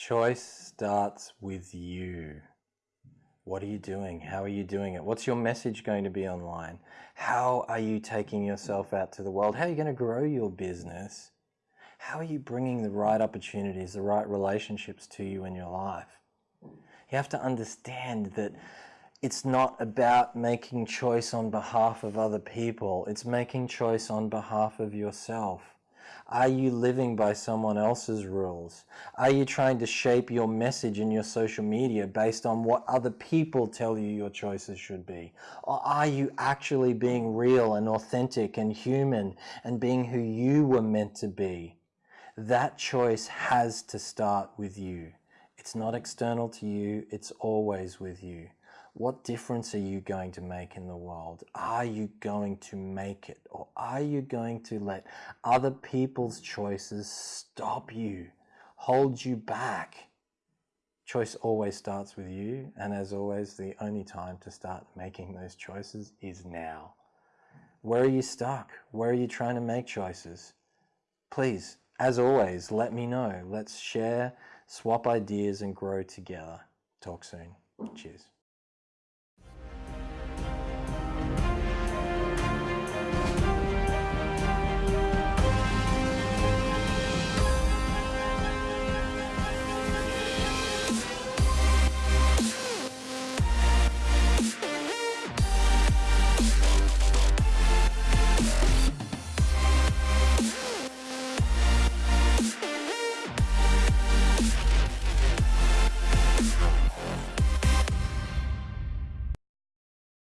Choice starts with you. What are you doing? How are you doing it? What's your message going to be online? How are you taking yourself out to the world? How are you going to grow your business? How are you bringing the right opportunities, the right relationships to you in your life? You have to understand that it's not about making choice on behalf of other people. It's making choice on behalf of yourself. Are you living by someone else's rules? Are you trying to shape your message in your social media based on what other people tell you your choices should be? Or are you actually being real and authentic and human and being who you were meant to be? That choice has to start with you. It's not external to you, it's always with you. What difference are you going to make in the world? Are you going to make it? Or are you going to let other people's choices stop you, hold you back? Choice always starts with you, and as always, the only time to start making those choices is now. Where are you stuck? Where are you trying to make choices? Please, as always, let me know. Let's share, swap ideas, and grow together. Talk soon. Cheers.